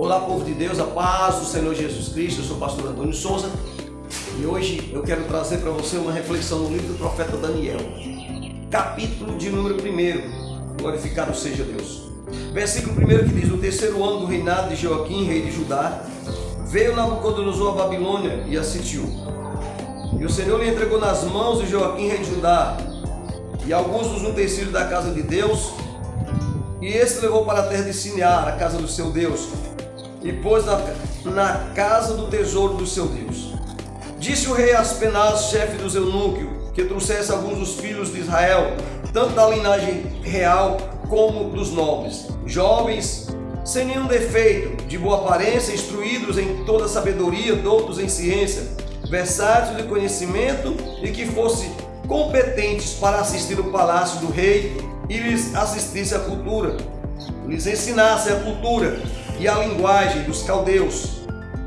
Olá, povo de Deus, a paz do Senhor Jesus Cristo. Eu sou o pastor Antônio Souza e hoje eu quero trazer para você uma reflexão no livro do profeta Daniel, capítulo de número 1. Glorificado seja Deus. Versículo 1 que diz: No terceiro ano do reinado de Joaquim, rei de Judá, veio Nabucodonosor a Babilônia e a sitiou. E o Senhor lhe entregou nas mãos de Joaquim, rei de Judá, e alguns dos utensílios da casa de Deus, e este levou para a terra de Sinear, a casa do seu Deus, e pôs na, na casa do tesouro do seu Deus. Disse o rei Aspenaz, chefe dos eunucos, que trouxesse alguns dos filhos de Israel, tanto da linhagem real como dos nobres, jovens, sem nenhum defeito, de boa aparência, instruídos em toda sabedoria, doutos em ciência, versáteis de conhecimento e que fossem competentes para assistir o palácio do rei e lhes assistisse à cultura, lhes ensinasse a cultura e a linguagem dos caldeus.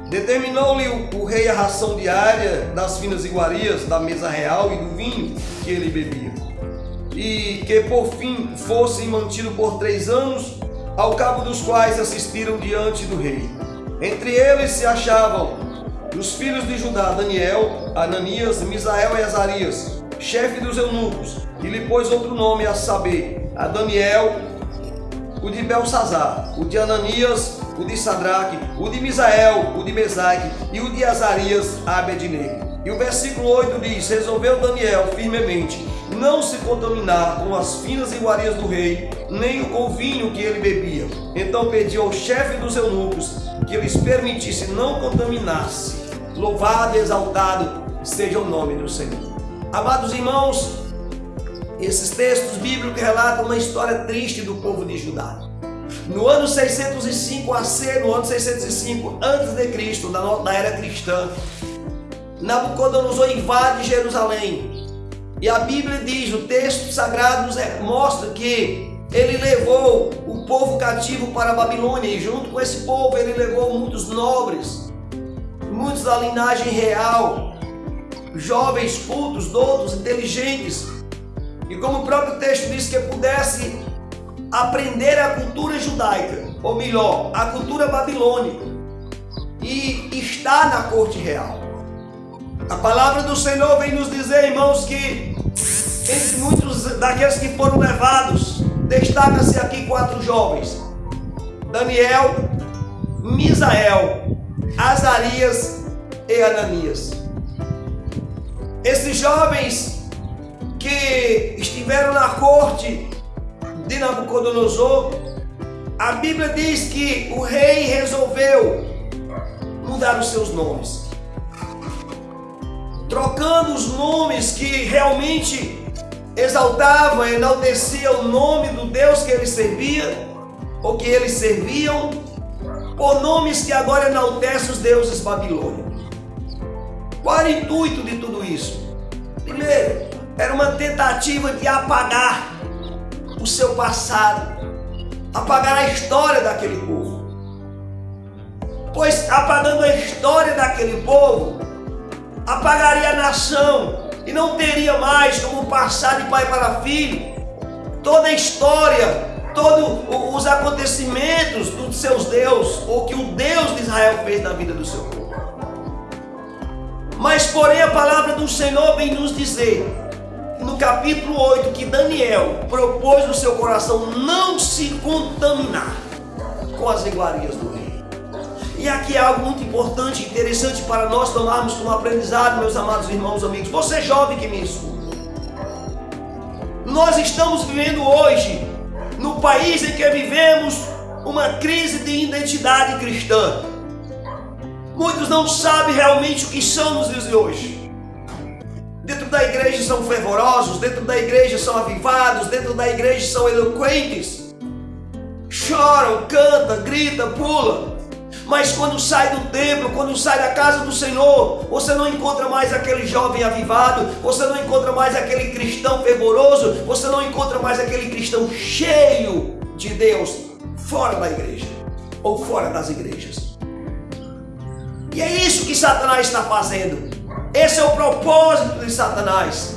Determinou-lhe o, rei a ração diária das finas iguarias, da mesa real e do vinho que ele bebia. E que por fim fosse mantido por três anos, ao cabo dos quais assistiram diante do rei. Entre eles se achavam os filhos de Judá, Daniel, Ananias, Misael e Azarias, chefe dos eunucos, e lhe pôs outro nome a saber, a Daniel, o de Belsazar, o de Ananias, o de Sadraque, o de Misael, o de Mesaque e o de Azarias, Abednego. E o versículo 8 diz: Resolveu Daniel firmemente não se contaminar com as finas iguarias do rei, nem com o vinho que ele bebia. Então pediu ao chefe dos eunucos que lhes permitisse não contaminar-se. Louvado e exaltado seja o nome do Senhor. Amados irmãos, esses textos bíblicos relatam uma história triste do povo de Judá. No ano 605 AC, no ano 605 antes de Cristo, na era cristã, Nabucodonosor invade Jerusalém. E a Bíblia diz, o texto sagrado mostra que ele levou o povo cativo para a Babilônia e junto com esse povo ele levou muitos nobres, muitos da linhagem real, jovens cultos, doutos, inteligentes. E como o próprio texto diz que pudesse aprender a cultura judaica, ou melhor, a cultura babilônica, e estar na corte real. A palavra do Senhor vem nos dizer, irmãos, que entre muitos daqueles que foram levados, destaca-se aqui quatro jovens: Daniel, Misael, Azarias e Ananias. Esses jovens que estiveram na corte de Nabucodonosor, a Bíblia diz que o rei resolveu mudar os seus nomes. Trocando os nomes que realmente exaltavam, enalteciam o nome do Deus que eles serviam, ou que eles serviam, por nomes que agora enaltecem os deuses babilônicos. Qual era o intuito de tudo isso? Primeiro, era uma tentativa de apagar o seu passado, apagar a história daquele povo. Pois apagando a história daquele povo, apagaria a nação e não teria mais como passar de pai para filho toda a história, todos os acontecimentos dos seus deuses, ou que o Deus de Israel fez na vida do seu povo. Mas porém a palavra do Senhor vem nos dizer no capítulo 8 que Daniel propôs no seu coração não se contaminar com as iguarias do rei. E aqui é algo muito importante, interessante para nós tomarmos como aprendizado, meus amados irmãos, amigos. Você jovem que me escuta. Nós estamos vivendo hoje, no país em que vivemos, uma crise de identidade cristã. Muitos não sabem realmente o que são nos dias de hoje. Dentro da igreja são fervorosos, dentro da igreja são avivados, dentro da igreja são eloquentes. Choram, canta, grita, pula. Mas quando sai do templo, quando sai da casa do Senhor, você não encontra mais aquele jovem avivado, você não encontra mais aquele cristão fervoroso, você não encontra mais aquele cristão cheio de Deus fora da igreja ou fora das igrejas. E é isso que Satanás está fazendo. Esse é o propósito de Satanás.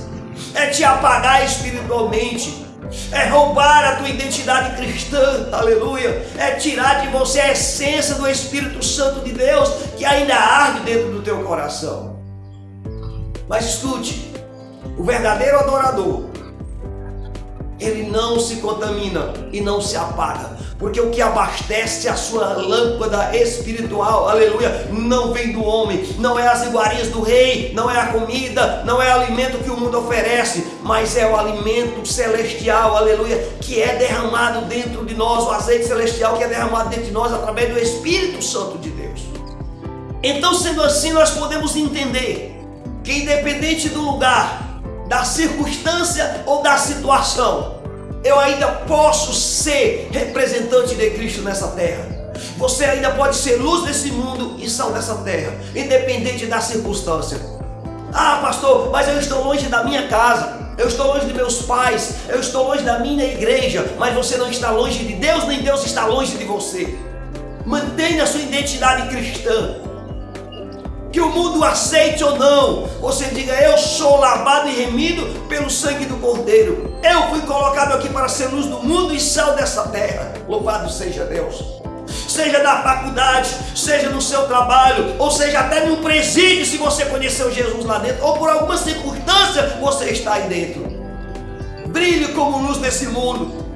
É te apagar espiritualmente. é roubar a tua identidade cristã, aleluia, é tirar de você a essência do Espírito Santo de Deus que ainda arde dentro do teu coração. Mas escute, o verdadeiro adorador, ele não se contamina e não se apaga, porque o que abastece a sua lâmpada espiritual, aleluia, não vem do homem, não é as iguarias do rei, não é a comida, não é o alimento que o mundo oferece, mas é o alimento celestial, aleluia, que é derramado dentro de nós, o azeite celestial que é derramado dentro de nós através do Espírito Santo de Deus. Então, sendo assim, nós podemos entender que independente do lugar, da circunstância ou da situação, eu ainda posso ser representante de Cristo nessa terra. Você ainda pode ser luz desse mundo e sal dessa terra, independente da circunstância. Ah, pastor, mas eu estou longe da minha casa, eu estou longe de meus pais, eu estou longe da minha igreja, mas você não está longe de Deus, nem Deus está longe de você. Mantenha a sua identidade cristã que o mundo aceite ou não, você diga: Eu sou lavado e remido pelo sangue do Cordeiro. Fui colocado aqui para ser luz do mundo e sal dessa terra. Louvado seja Deus. Seja na faculdade, seja no seu trabalho, ou seja até num presídio, se você conheceu Jesus lá dentro, ou por alguma circunstância você está aí dentro. Brilhe como luz nesse mundo.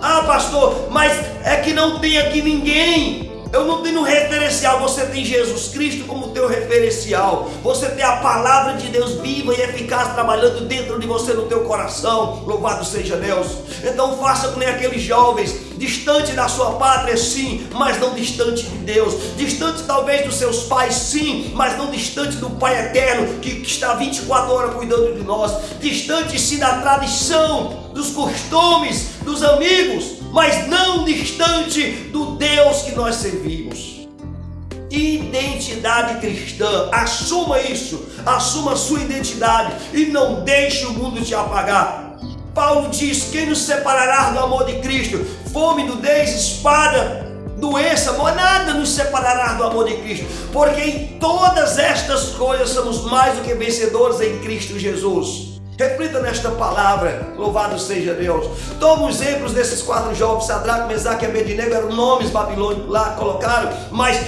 Ah, pastor, mas é que não tem aqui ninguém eu não tenho referencial, você tem Jesus Cristo como teu referencial. Você tem a palavra de Deus viva e eficaz trabalhando dentro de você no teu coração. Louvado seja Deus. Então faça com aqueles jovens, distante da sua pátria, sim, mas não distante de Deus. Distante talvez dos seus pais, sim, mas não distante do Pai eterno que, que está 24 horas cuidando de nós. Distante sim da tradição, dos costumes, dos amigos mas não distante do Deus que nós servimos. Identidade cristã, assuma isso, assuma a sua identidade e não deixe o mundo te apagar. Paulo diz: Quem nos separará do amor de Cristo? Fome, nudez, espada, doença, nada nos separará do amor de Cristo, porque em todas estas coisas somos mais do que vencedores em Cristo Jesus. Reflita nesta palavra, louvado seja Deus. Toma os exemplos desses quatro jovens, Sadraque, Mesaque e Abednego, eram nomes babilônicos lá colocaram, mas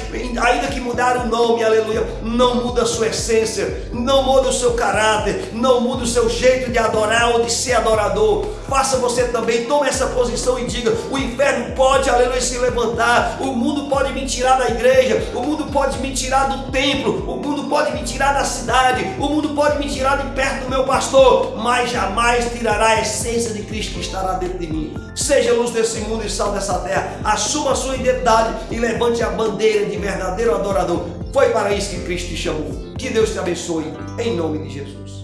ainda que mudaram o nome, aleluia, não muda a sua essência, não muda o seu caráter, não muda o seu jeito de adorar ou de ser adorador. Faça você também, tome essa posição e diga: o inferno pode, aleluia, se levantar, o mundo pode me tirar da igreja, o mundo pode me tirar do templo, o mundo pode me tirar da cidade, o mundo pode me tirar de perto do meu pastor mas jamais tirará a essência de Cristo que estará dentro de mim. Seja luz desse mundo e sal dessa terra. Assuma a sua identidade e levante a bandeira de verdadeiro adorador. Foi para isso que Cristo te chamou. Que Deus te abençoe, em nome de Jesus.